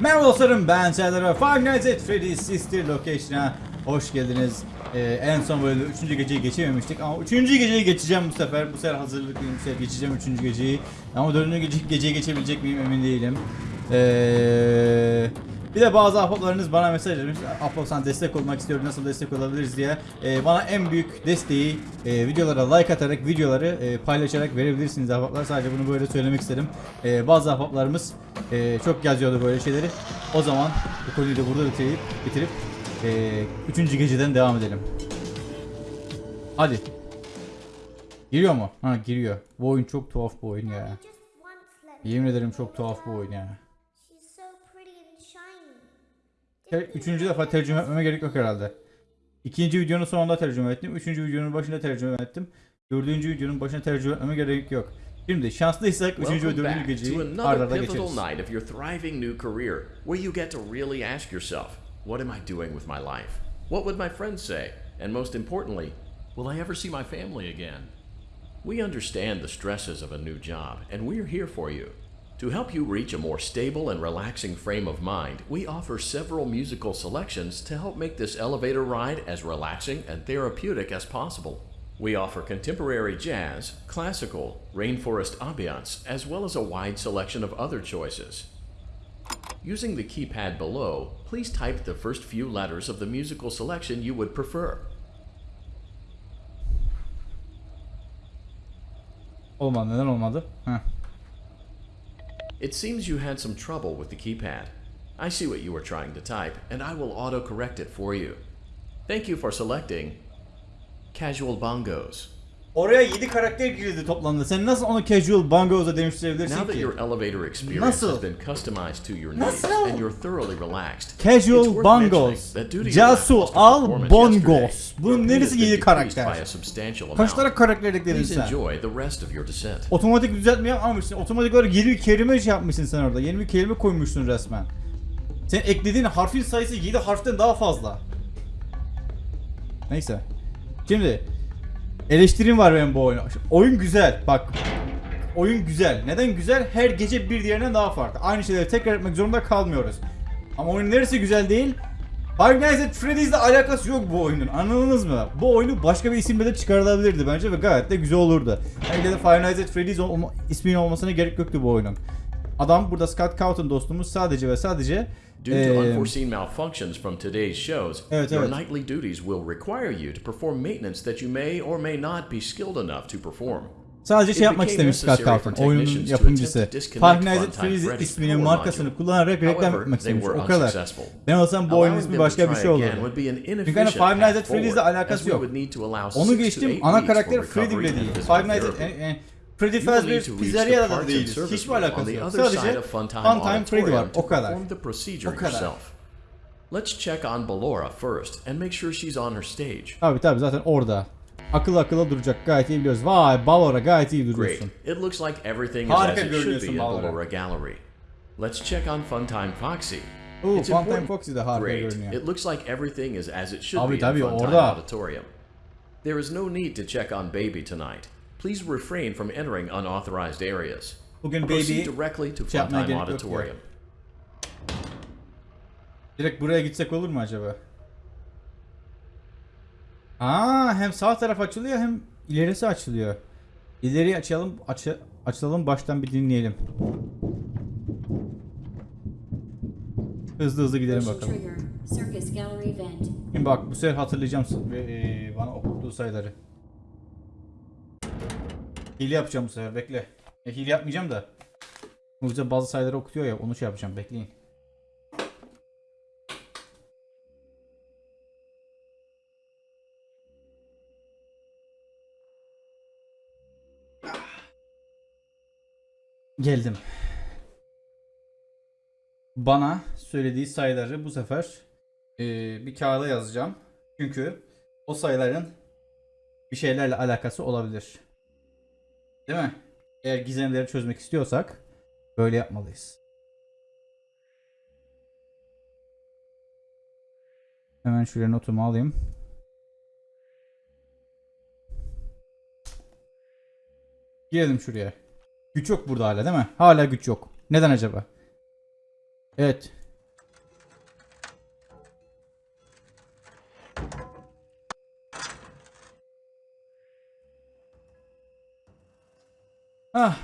Merhaba dostlarım ben Serdar ve Five Nights at Freddy's Sister Location'a hoş geldiniz. Ee, en son bölümde 3. geceyi geçememiştik ama 3. geceyi geçeceğim bu sefer. Bu sefer hazırlıklıyım bu sefer geçeceğim 3. geceyi. Ama 4. Gece, geceyi geçebilecek miyim emin değilim. Ee, bir de bazı ahbaplarınız bana mesaj etmiş. Ahbap sana destek olmak istiyorum nasıl destek olabiliriz diye. Ee, bana en büyük desteği e, videolara like atarak videoları e, paylaşarak verebilirsiniz ahbaplar. Sadece bunu böyle söylemek istedim. Ee, bazı ahbaplarımız e, çok yazıyordu böyle şeyleri. O zaman bu konuyu da burada bitirip, bitirip e, 3. geceden devam edelim. Hadi. Giriyor mu? Ha giriyor. Bu oyun çok tuhaf bu oyun ya. Yemin ederim çok tuhaf bu oyun ya. Üçüncü defa tercüme etmeme gerek yok herhalde. İkinci videonun sonunda tercüme ettim. Üçüncü videonun başında tercüme ettim. Dördüncü videonun başına tercüme etmeme gerek yok. Şimdi şanslıysak üçüncü ve Welcome dördüncü back geceyi to arda arda geçeriz. night of your thriving new career, where you get to really ask yourself, what am I doing with my life? What would my friends say? And most importantly, will I ever see my family again? We understand the stresses of a new job, and we're here for you. To help you reach a more stable and relaxing frame of mind, we offer several musical selections to help make this elevator ride as relaxing and therapeutic as possible. We offer contemporary jazz, classical, rainforest ambiance, as well as a wide selection of other choices. Using the keypad below, please type the first few letters of the musical selection you would prefer. Olmadı neden olmadı? Heh. It seems you had some trouble with the keypad. I see what you were trying to type, and I will auto-correct it for you. Thank you for selecting Casual Bongos. Oraya 7 karakter girildi toplamda. Sen nasıl onu casual bongos'a dönüştürebilirsin Now that ki? your elevator experience Nasıl? has been customized to your needs Nasıl? and you're thoroughly relaxed, it's Casual worth bongos. mentioning that due to your Casu lackluster al performance bongos. yesterday, Bunun your pay neresi has been yedi decreased karakter? by a substantial Kaç tane karakter ekledin Please sen? enjoy the rest of your descent. Otomatik düzeltme yapmamışsın. Otomatik olarak yeni bir kelime şey yapmışsın sen orada. Yeni bir kelime koymuşsun resmen. Sen eklediğin harfin sayısı 7 harften daha fazla. Neyse. Şimdi eleştirim var benim bu oyuna. Oyun güzel. Bak. Oyun güzel. Neden güzel? Her gece bir diğerinden daha farklı. Aynı şeyleri tekrar etmek zorunda kalmıyoruz. Ama oyunun neresi güzel değil? Five Nights at Freddy's'le alakası yok bu oyunun. Anladınız mı? Bu oyunu başka bir isimle de çıkarılabilirdi bence ve gayet de güzel olurdu. Belki de Five Nights at Freddy's isminin olmasına gerek yoktu bu oyunun. Adam burada Scott Cawthon dostumuz sadece ve sadece Due to unforeseen malfunctions from today's shows, Evet, your evet. nightly duties will require you to perform maintenance that you may or may not be skilled enough to perform. sadece şey yapmak istemiş Scott for oyunun yapımcısı. Freddy's Freddy's isminin markasını kullanarak reklam etmek istemiş. O kadar. Ben olsam bu oyunun ismi başka bir şey olurdu. Çünkü hani Five Nights at Freddy's'le forward, alakası yok. Onu geçtim ana karakter Freddy bile değil. Five Nights at therapy. Freddy You will need to reach the da değiliz. Hiçbir on alakası the yok. other side Sadece Funtime Funtime Freddy var. O kadar. perform the procedure O kadar. yourself. Let's check on Ballora first and make sure she's on her stage. Ah, tabii tabii zaten orada. Akıl akıla duracak gayet iyi biliyoruz. Vay Balora gayet iyi Great. It looks like everything is as it should be at Ballora. Ballora Gallery. Let's check on Funtime Foxy. Oo, It's Funtime important- Foxy de harika Great. görünüyor. It looks like everything is as it should Tabii, be in tabii, Funtime orada. Auditorium. There is no need to check on Baby tonight. Please refrain from entering unauthorized areas. Bugün Proceed Baby directly to şey Funtime. Auditorium. direkt buraya gitsek olur mu acaba? Aa hem sağ taraf açılıyor hem ilerisi açılıyor. İleri açalım, açı, açılalım baştan bir dinleyelim. Hızlı hızlı gidelim bakalım. Şimdi bak bu sefer hatırlayacağım e, bana okuttuğu sayıları. Hile yapacağım bu sefer bekle. E, hile yapmayacağım da. Bu bize bazı sayıları okutuyor ya onu şey yapacağım bekleyin. Geldim. Bana söylediği sayıları bu sefer e, bir kağıda yazacağım. Çünkü o sayıların bir şeylerle alakası olabilir. Değil mi? Eğer gizemleri çözmek istiyorsak böyle yapmalıyız. Hemen şuraya notumu alayım. Girelim şuraya. Güç yok burada hala değil mi? Hala güç yok. Neden acaba? Evet. Ah.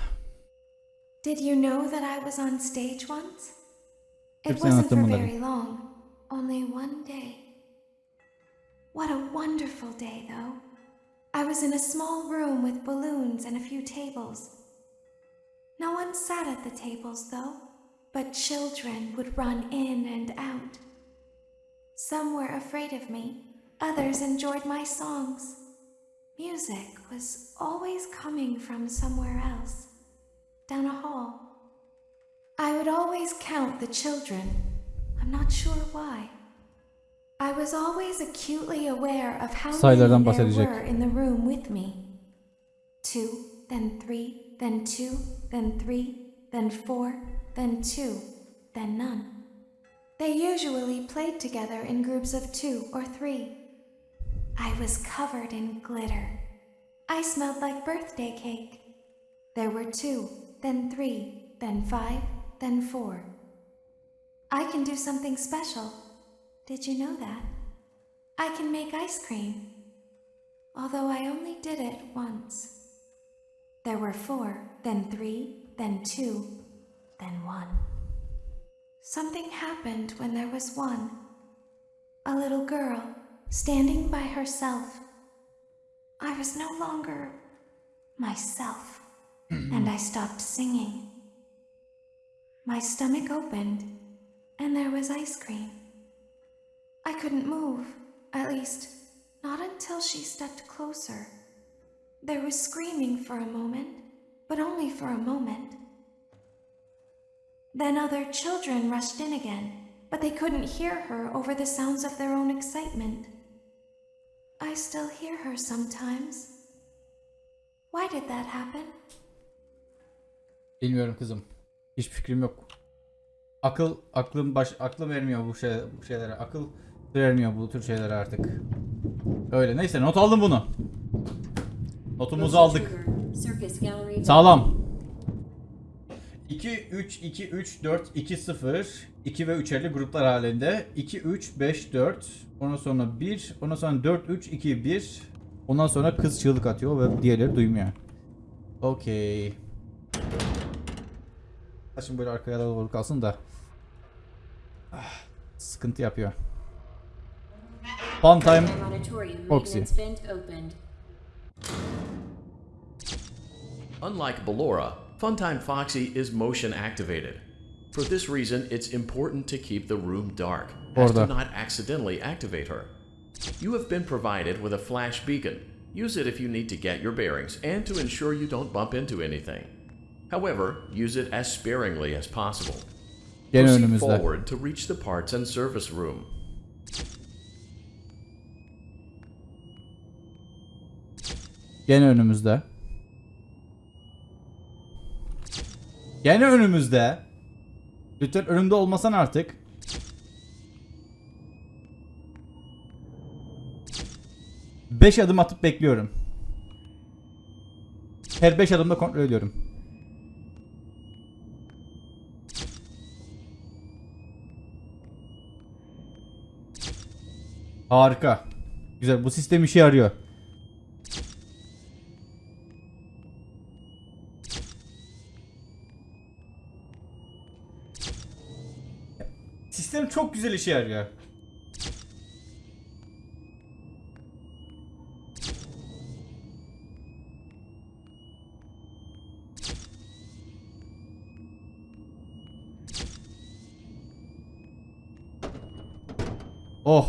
Did you know that I was on stage once? It wasn't for very long, only one day. What a wonderful day, though. I was in a small room with balloons and a few tables. No one sat at the tables, though, but children would run in and out. Some were afraid of me, others enjoyed my songs. Music was always coming from somewhere else, down a hall. I would always count the children. I'm not sure why. I was always acutely aware of how Sayılardan many there were in the room with me. Two, then three, then two, then three, then four, then two, then none. They usually played together in groups of two or three. I was covered in glitter. I smelled like birthday cake. There were two, then three, then five, then four. I can do something special. Did you know that? I can make ice cream. Although I only did it once. There were four, then three, then two, then one. Something happened when there was one. A little girl standing by herself. I was no longer myself, mm-hmm. and I stopped singing. My stomach opened, and there was ice cream. I couldn't move, at least, not until she stepped closer. There was screaming for a moment, but only for a moment. Then other children rushed in again, but they couldn't hear her over the sounds of their own excitement. I still hear her sometimes. Why did that happen? Bilmiyorum kızım. Hiçbir fikrim yok. Akıl aklım baş aklım ermiyor bu şey bu şeylere. Akıl vermiyor bu tür şeylere artık. Öyle. Neyse not aldım bunu. Notumuzu aldık. Sağlam. 2 3 2 3 4 2 0 2 ve 3'erli gruplar halinde 2 3 5 4 ondan sonra 1 ondan sonra 4 3 2 1 ondan sonra kız çığlık atıyor ve diğerleri duymuyor. Okey. Şimdi böyle arkaya doğru kalsın da. Ah, sıkıntı yapıyor. Fun time. Opened. Unlike Ballora, Funtime Foxy is motion activated. For this reason, it's important to keep the room dark, as to not accidentally activate her. You have been provided with a flash beacon. Use it if you need to get your bearings and to ensure you don't bump into anything. However, use it as sparingly as possible. Gene Proceed forward to reach the parts and service room. Gene önümüzde. Gene önümüzde. Lütfen önümde olmasan artık. Beş adım atıp bekliyorum. Her beş adımda kontrol ediyorum. Harika. Güzel. Bu sistem işe yarıyor. Güzel işe yarıyor. Oh.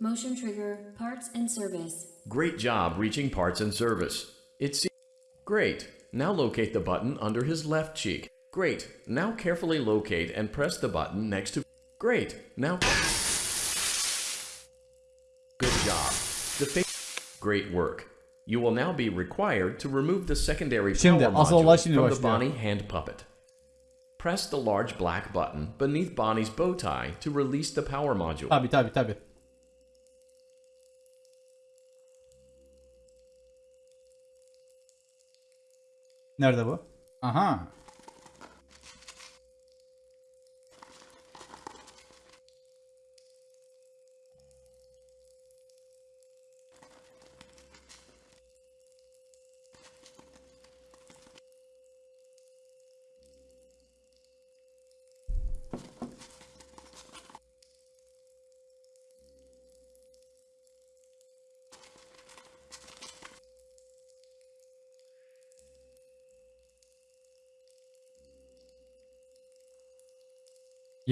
Motion trigger. Parts and service. Great job reaching parts and service. It's great. Now locate the button under his left cheek. Great. Now carefully locate and press the button next to. Great. Now. Good job. The face... Great work. You will now be required to remove the secondary power module from the. Bonnie hand puppet. Press the large black button beneath Bonnie's bow tie to release the power module. Tabi tabi tabi. Nerede bu? Aha.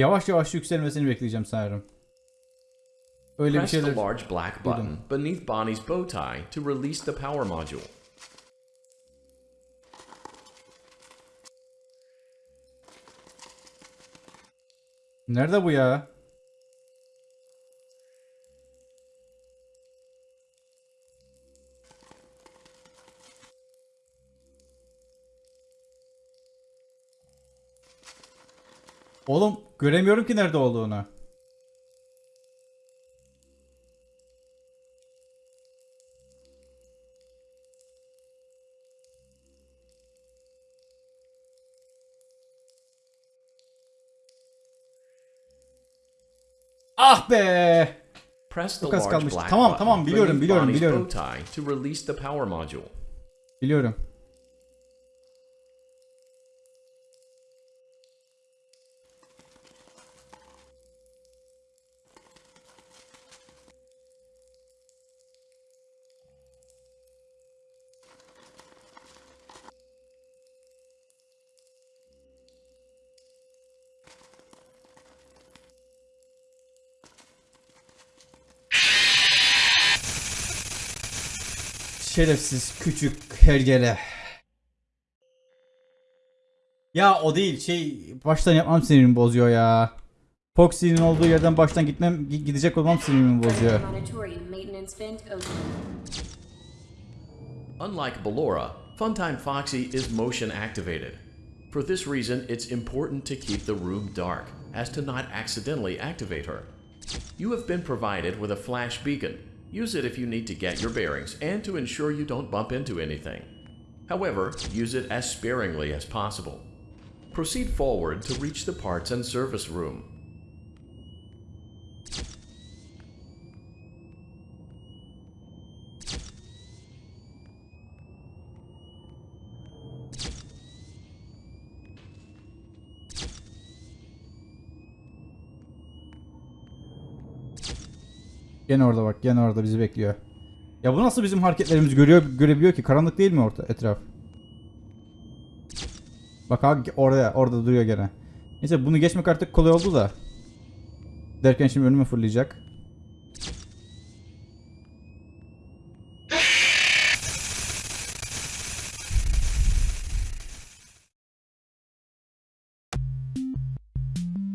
Yavaş yavaş yükselmesini bekleyeceğim sanırım. Öyle bir Press the şeyler. large black button beneath Bonnie's bow tie to release the power module. Nerede bu ya? Oğlum göremiyorum ki nerede olduğunu. Ah be! Press the large black Tamam, tamam, biliyorum, biliyorum, biliyorum. bow tie to release the power module. Biliyorum. Şerefsiz küçük hergele. Ya o değil şey baştan yapmam sinirimi bozuyor ya. Foxy'nin olduğu yerden baştan gitmem gi- gidecek olmam sinirimi bozuyor. Unlike Ballora, Funtime Foxy is motion activated. For this reason, it's important to keep the room dark, as to not accidentally activate her. You have been provided with a flash beacon. Use it if you need to get your bearings and to ensure you don't bump into anything. However, use it as sparingly as possible. Proceed forward to reach the parts and service room. Gene orada bak gene orada bizi bekliyor. Ya bu nasıl bizim hareketlerimizi görüyor görebiliyor ki? Karanlık değil mi orta etraf? Bak abi orada orada duruyor gene. Neyse bunu geçmek artık kolay oldu da. Derken şimdi önüme fırlayacak.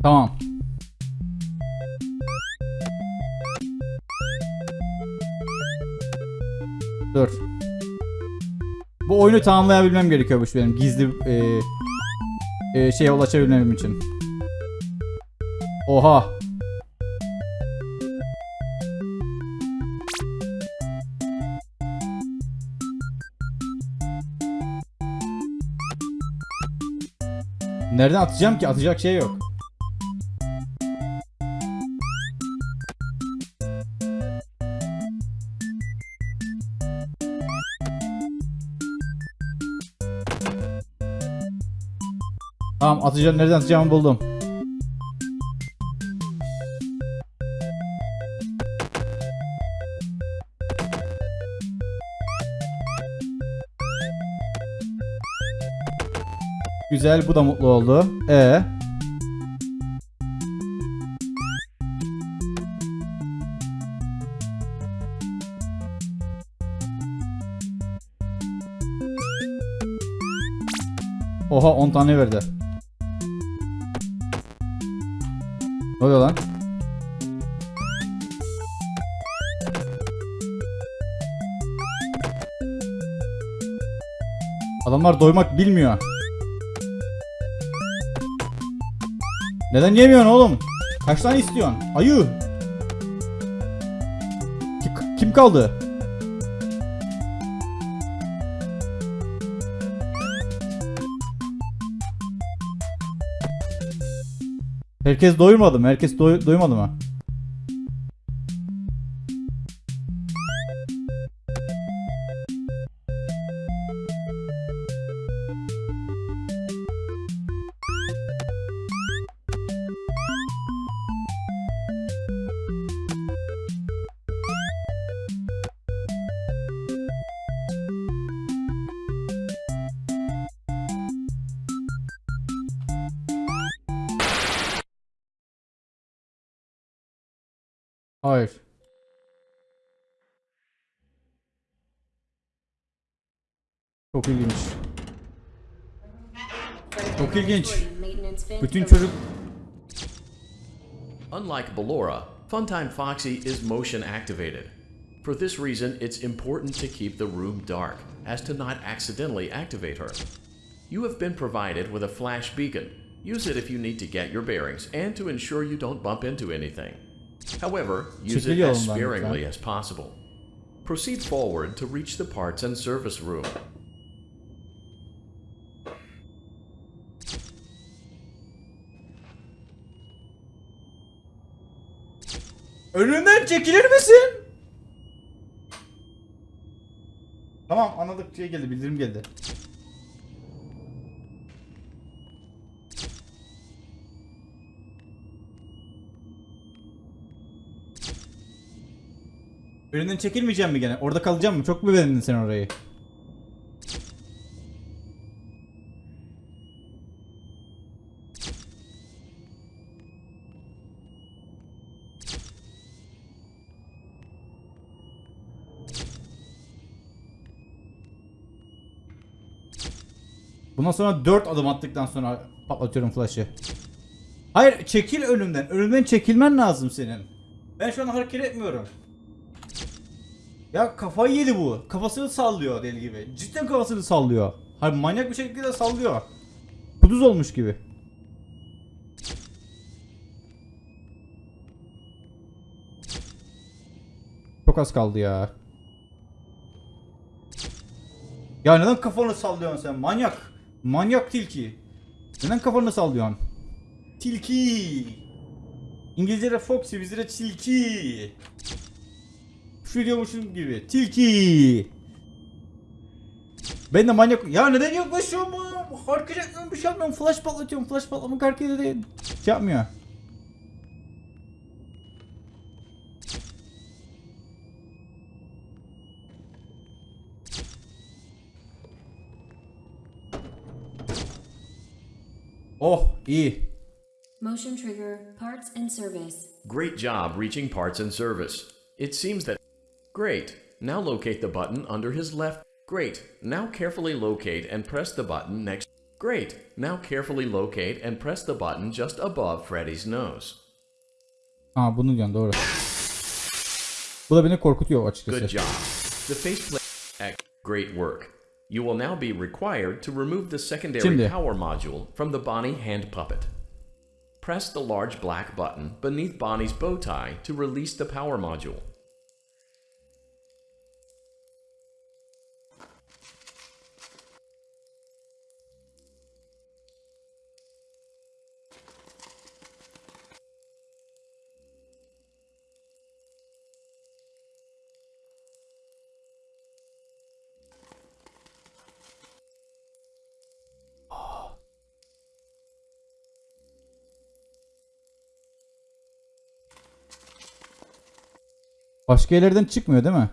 Tamam. Dur. Bu oyunu tamamlayabilmem gerekiyormuş benim gizli e, e, şeye ulaşabilmem için. Oha. Nereden atacağım ki? Atacak şey yok. Tamam atacağım nereden atacağımı buldum. Güzel bu da mutlu oldu. E Oha 10 tane verdi. Oluyor lan? Adamlar doymak bilmiyor. Neden yemiyorsun oğlum? Kaç tane istiyorsun? Ayı. Kim, kaldı? Herkes doyurmadı mı? Herkes doy doymadı mı? Çok ilginç. Çok ilginç. Bütün çocuk Unlike Ballora, Funtime Foxy is motion activated. For this reason, it's important to keep the room dark, as to not accidentally activate her. You have been provided with a flash beacon. Use it if you need to get your bearings and to ensure you don't bump into anything. However, use it as sparingly as possible. Proceed forward to reach the parts and service room. Önünden çekilir misin? Tamam anladık şey geldi bildirim geldi. Önünden çekilmeyeceğim mi gene? Orada kalacağım mı? Çok mu beğendin sen orayı? Bundan sonra 4 adım attıktan sonra patlatıyorum flash'ı. Hayır çekil önümden. Önümden çekilmen lazım senin. Ben şu an hareket etmiyorum. Ya kafayı yedi bu. Kafasını sallıyor deli gibi. Cidden kafasını sallıyor. Hayır manyak bir şekilde sallıyor. Kuduz olmuş gibi. Çok az kaldı ya. Ya neden kafanı sallıyorsun sen manyak? Manyak tilki. Neden kafanı sallıyorsun? Tilki. İngilizce'de foxy, bizde de tilki. Şu diyormuşum gibi. Tilki. Ben de manyak... Ya neden yaklaşıyorum etmiyorum, bir şey yapmıyorum. Flash patlatıyorum. Flash patlamak hareket de şey yapmıyor. Oh iyi. Motion trigger, parts and service. Great job reaching parts and service. It seems that. Great. Now locate the button under his left. Great. Now carefully locate and press the button next. Great. Now carefully locate and press the button just above Freddy's nose. Aa bunu diyorsun doğru. Bu da beni korkutuyor açıkçası. Good job. The faceplate. Great work. You will now be required to remove the secondary Şimdi. power module from the Bonnie hand puppet. Press the large black button beneath Bonnie's bow tie to release the power module. Başka yerlerden çıkmıyor değil mi?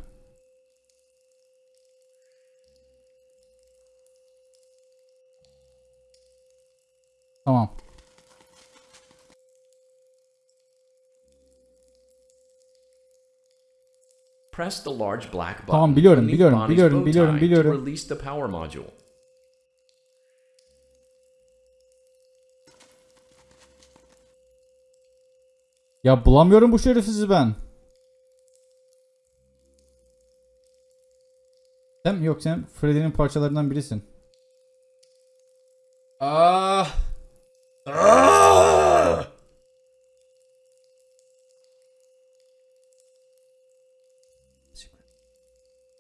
Tamam. Press the large black button Tamam, biliyorum, biliyorum, biliyorum, biliyorum, biliyorum. release the power module. Ya bulamıyorum bu şerefsizi ben. Sen yok sen Freddy'nin parçalarından birisin. Ah. Ah!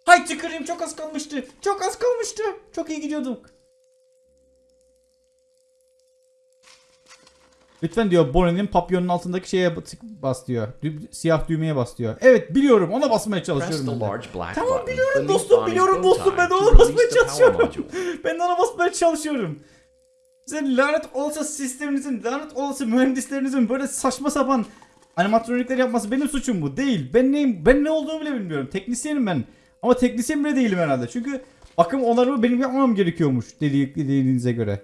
Hay tüküreyim çok az kalmıştı. Çok az kalmıştı. Çok iyi gidiyorduk. Lütfen diyor Bonnie'nin papyonun altındaki şeye bas diyor. Dü- siyah düğmeye bas diyor. Evet biliyorum ona basmaya çalışıyorum. Tamam biliyorum dostum biliyorum dostum ben ona basmaya çalışıyorum. ben ona basmaya çalışıyorum. Sizin lanet olası sisteminizin, lanet olası mühendislerinizin böyle saçma sapan animatronikler yapması benim suçum bu. Değil. Ben neyim? Ben ne olduğumu bile bilmiyorum. Teknisyenim ben. Ama teknisyen bile değilim herhalde. Çünkü bakım onarımı benim yapmam gerekiyormuş dedi- dediğinize göre.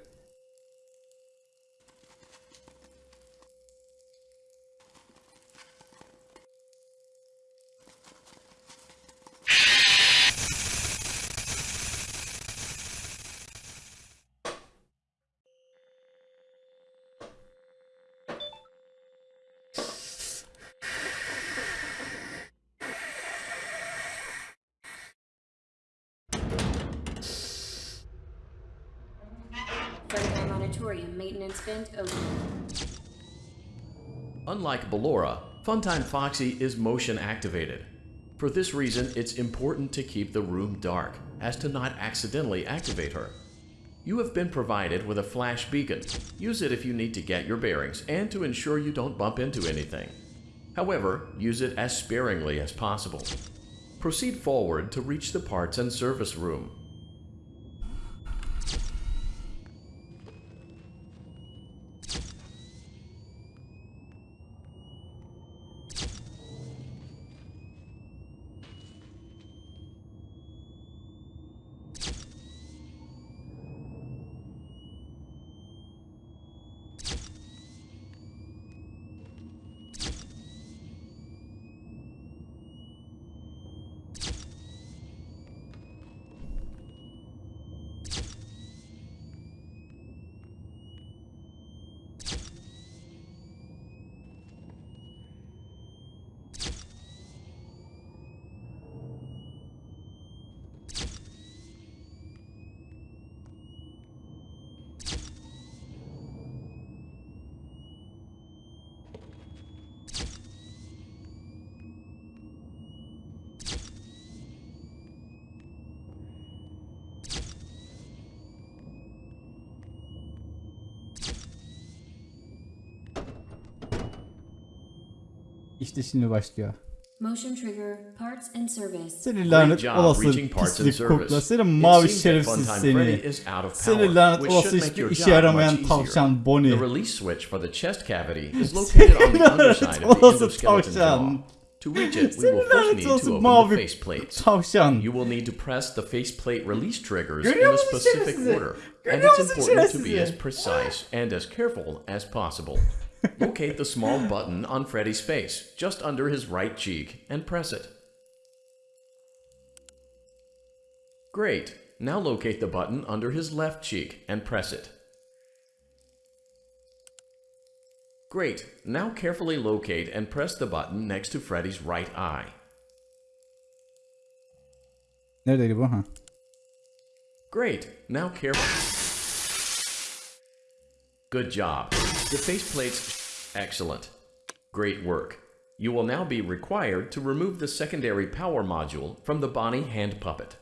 Unlike Ballora, Funtime Foxy is motion activated. For this reason, it's important to keep the room dark, as to not accidentally activate her. You have been provided with a flash beacon. Use it if you need to get your bearings and to ensure you don't bump into anything. However, use it as sparingly as possible. Proceed forward to reach the parts and service room. İşte şimdi başlıyor. Motion trigger, parts and service. Seni Great lanet job olası reaching parts and pislik service. kokla. Senin mavi şerefsiz seni. is out of Seni lanet olası should make hiçbir your işe job yaramayan much easier. tavşan Bonnie. The release switch for the chest cavity is located on the underside of the olası endoskeleton tavşan. jaw. To reach it, we will first lanet need to olası open mavi the face plates. tavşan. You will need to press the faceplate release triggers in a specific order, and it's important to be as precise and as careful as possible. Locate the small button on Freddy's face, just under his right cheek, and press it. Great. Now locate the button under his left cheek and press it. Great. Now carefully locate and press the button next to Freddy's right eye. Neredeydi bu? Ha. Great. Now careful. Good job. The faceplates. Excellent. Great work. You will now be required to remove the secondary power module from the Bonnie hand puppet.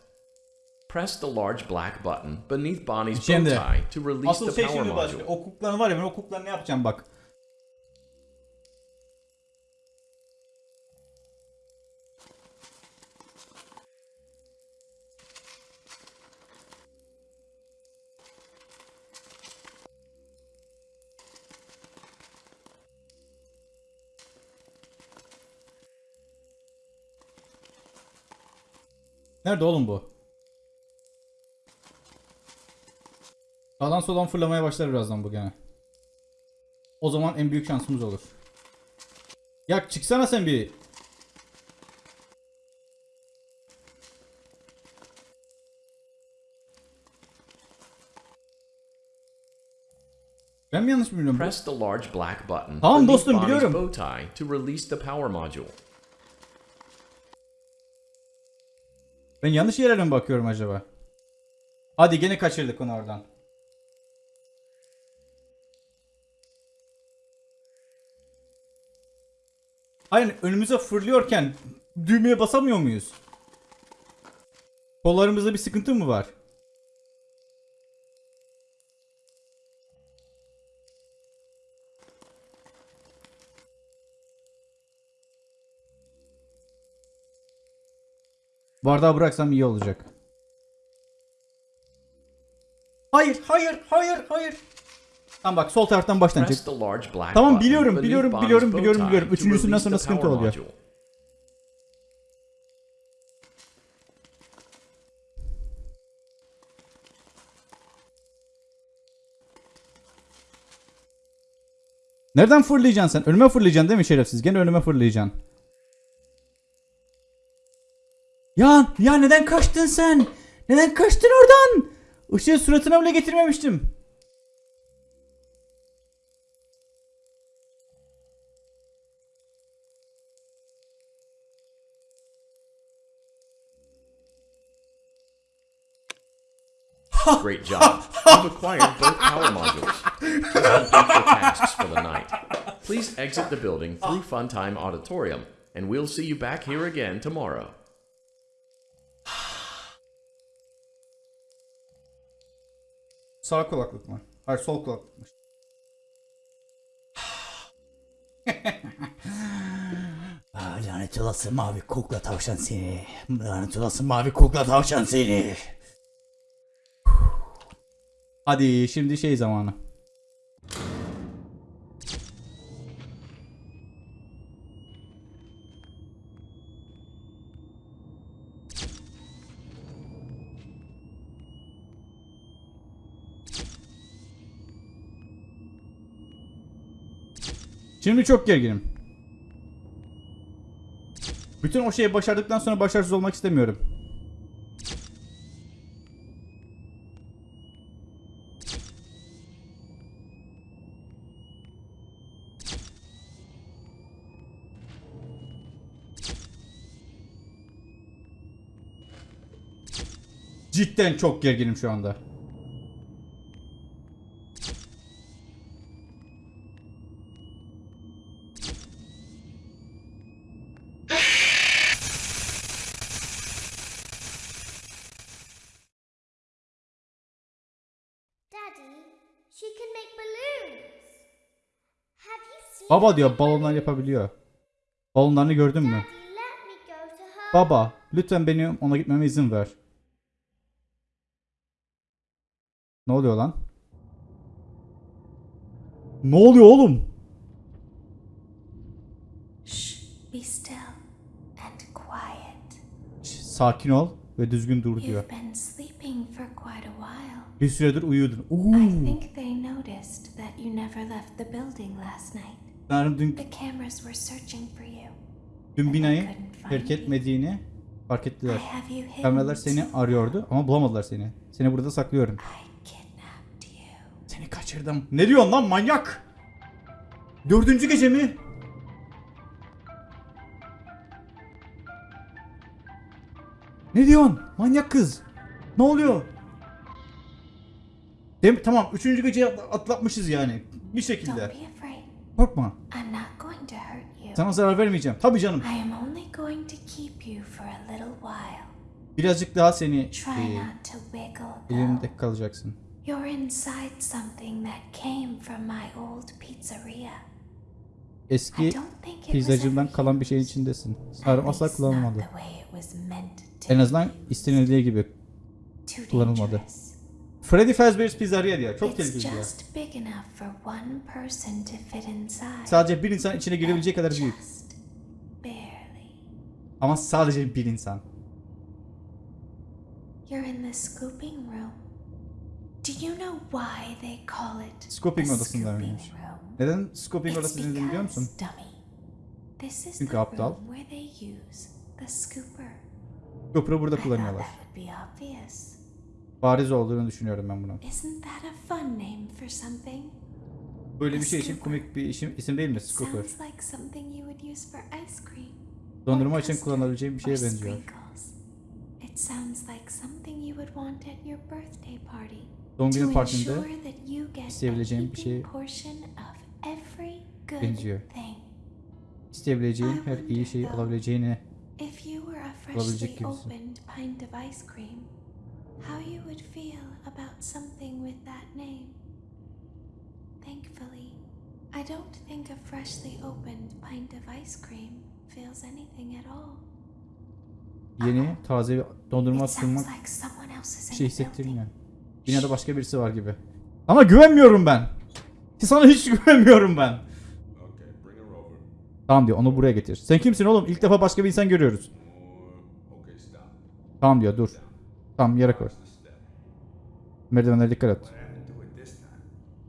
Press the large black button beneath Bonnie's bow tie to release asıl the şey power module. O kuklanı var ya ben o kuklanı ne yapacağım bak. Nerede oğlum bu? Sağdan soldan fırlamaya başlar birazdan bu gene. O zaman en büyük şansımız olur. Ya çıksana sen bir. Ben mi yanlış biliyorum? Press the large black button Tamam dostum, biliyorum. bow tie to release the power module. Ben yanlış yerlere mi bakıyorum acaba? Hadi gene kaçırdık onu oradan. Hayır önümüze fırlıyorken düğmeye basamıyor muyuz? Kollarımızda bir sıkıntı mı var? Bardağı bıraksam iyi olacak. Hayır, hayır, hayır, hayır. Tamam bak sol taraftan baştan çek. Tamam, biliyorum, biliyorum, biliyorum, biliyorum, biliyorum. Üçüncüsünden sonra sıkıntı oluyor. Nereden fırlayacaksın sen? Önüme fırlayacaksın değil mi şerefsiz? Gene önüme fırlayacaksın. Ya, ya neden kaçtın sen? Neden kaçtın oradan? Işığı suratına bile getirmemiştim. Great job. You've acquired both power modules. Complete your tasks for the night. Please exit the building through Funtime Auditorium, and we'll see you back here again tomorrow. Sağ kulaklık mı? Hayır sol kulaklıkmış. Ah, lanet olası mavi kukla tavşan seni. Lanet olası mavi kukla tavşan seni. Hadi şimdi şey zamanı. Şimdi çok gerginim. Bütün o şeyi başardıktan sonra başarısız olmak istemiyorum. Cidden çok gerginim şu anda. Baba diyor balonlar yapabiliyor. Balonlarını gördün mü? Baba lütfen benim ona gitmeme izin ver. Ne oluyor lan? Ne oluyor oğlum? Shh, be still and quiet. Şş, Sakin ol ve düzgün dur diyor. Bir süredir uyuyordun. I Uuu. think they noticed that you never left the building last night. Sanırım dün, dün binayı terk etmediğini fark ettiler. Kameralar seni arıyordu ama bulamadılar seni. Seni burada saklıyorum. Seni kaçırdım. Ne diyorsun lan manyak? Dördüncü gece mi? Ne diyorsun? Manyak kız. Ne oluyor? Dem tamam üçüncü atla- atlatmışız yani. Bir şekilde. Korkma. I'm not going to hurt you. Sana zarar vermeyeceğim. Tabii canım. I am only going to keep you for a little while. Birazcık daha seni Try e, not to wiggle. though. elimde kalacaksın. You're inside something that came from my old pizzeria. Eski pizzacımdan kalan bir şeyin içindesin. At Sanırım asla kullanılmadı. En azından istenildiği gibi. Kullanılmadı. Freddy Fazbear's Pizzeria diyor. Çok tehlikeli diyor. Sadece bir insan içine girebileceği kadar büyük. Ama sadece bir insan. You're in the scooping room. Do you know why they call it Scooping scooping room? Neden Scoping It's odası dediğini biliyor musun? Çünkü aptal. Scooper'ı burada kullanıyorlar. Bariz olduğunu düşünüyorum ben bunun. Isn't that a fun name for something? Böyle bir şey için komik bir isim, isim değil mi? Scooper. Dondurma için kullanabileceğim bir şeye or benziyor. Doğum günü partinde isteyebileceğim bir şey good benziyor. isteyebileceğin her iyi şeyi alabileceğini If you were a Olabilecek freshly gibisin. How you would feel about something with that name. Thankfully, I don't think a freshly opened pint of ice cream feels anything at all. yeni, taze bir dondurma bir şey hissettirmiyor. Binada başka birisi var gibi. Ama güvenmiyorum ben. Sana hiç güvenmiyorum ben. Tamam diyor onu buraya getir. Sen kimsin oğlum? İlk defa başka bir insan görüyoruz. Tamam diyor dur. Tamam yere koy. Merdivenlere dikkat et.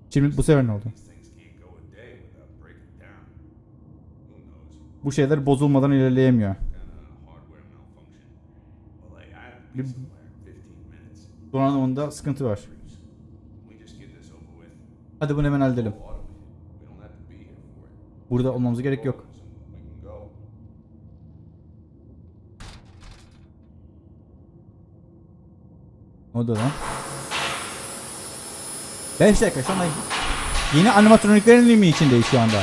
Şimdi bu sefer ne oldu? Bu şeyler bozulmadan ilerleyemiyor. Kind of hardware malfunction. Well, they had to be Lim- somewhere in 15 minutes. Donanımında sıkıntı var. Hadi bunu hemen halledelim. Burada olmamıza gerek yok. Ne oldu lan? 5 dakika şu anda yeni animatroniklerin mi içindeyiz şu anda?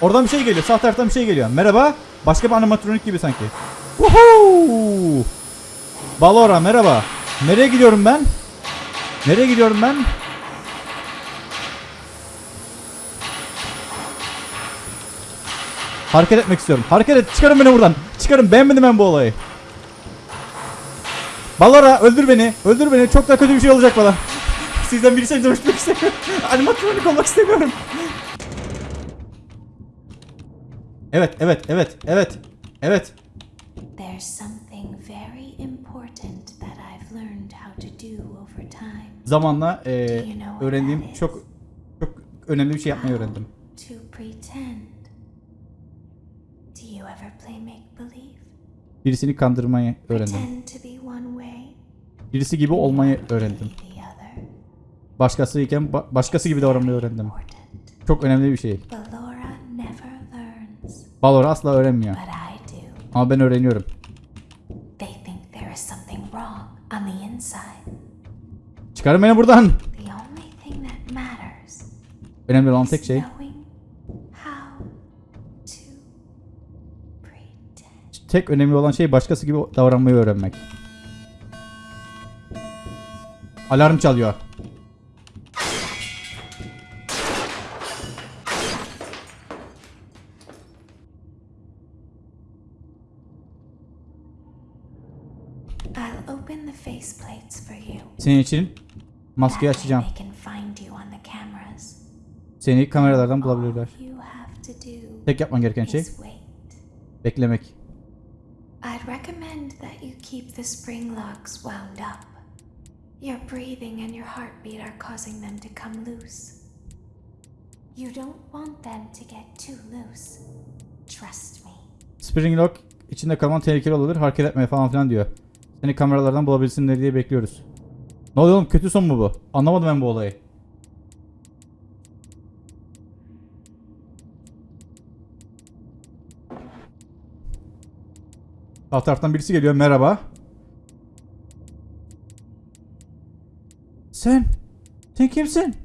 Oradan bir şey geliyor. Sağ taraftan bir şey geliyor. Merhaba. Başka bir animatronik gibi sanki. Woohoo! Balora merhaba. Nereye gidiyorum ben? Nereye gidiyorum ben? Hareket etmek istiyorum. Hareket et. Çıkarın beni buradan. Çıkarın. Beğenmedim ben bu olayı. Balora öldür beni. Öldür beni. Çok daha kötü bir şey olacak bana. Sizden birisiyle dönüşmek istemiyorum. Animatronik olmak istemiyorum. Evet, evet, evet, evet. Evet. Zamanla eee, öğrendiğim çok çok önemli bir şey yapmayı öğrendim. To pretend. Do you ever play make believe? Birisini kandırmayı öğrendim. Birisi gibi olmayı öğrendim. be the other. Başkası iken ba- başkası gibi davranmayı öğrendim. Çok önemli bir şey. Balor asla öğrenmiyor. Ama ben öğreniyorum. Çıkarın beni buradan. Önemli olan tek şey tek önemli olan şey başkası gibi davranmayı öğrenmek. Alarm çalıyor. Senin için maskeyi açacağım. Seni kameralardan bulabilirler. Tek yapman gereken şey beklemek. I'd recommend that you keep the spring locks wound up. Your breathing and your heartbeat are causing them to come loose. You don't want them to get too loose. Trust me. Spring lock içinde kalman tehlikeli olabilir. Hareket etmeye falan filan diyor. Seni kameralardan bulabilsinler diye bekliyoruz. Ne oluyor oğlum? Kötü son mu bu? Anlamadım ben bu olayı. Sağ taraftan birisi geliyor. Merhaba. Sen. Sen kimsin?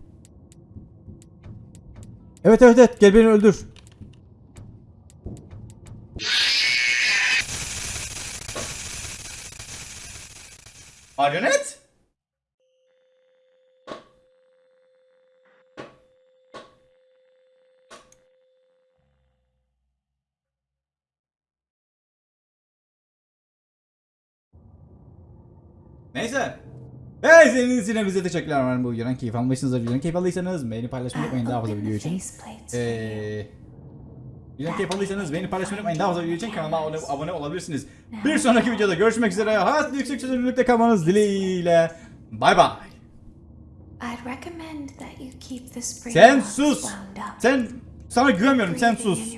Evet evet evet. Gel beni öldür. Marionet? Neyse. Ve izlediğiniz için bize teşekkürler. Umarım bu videodan keyif almışsınızdır. Videodan keyif aldıysanız beğeni paylaşmayı unutmayın daha fazla video için. Eee... Videodan keyif aldıysanız beğeni paylaşmayı unutmayın. Daha fazla video için kanalıma abone, olabilirsiniz. Bir sonraki videoda görüşmek üzere. Hayat yüksek çözünürlükte kalmanız dileğiyle. Bay bay. Sen sus. Sen sana güvenmiyorum. Sen sus.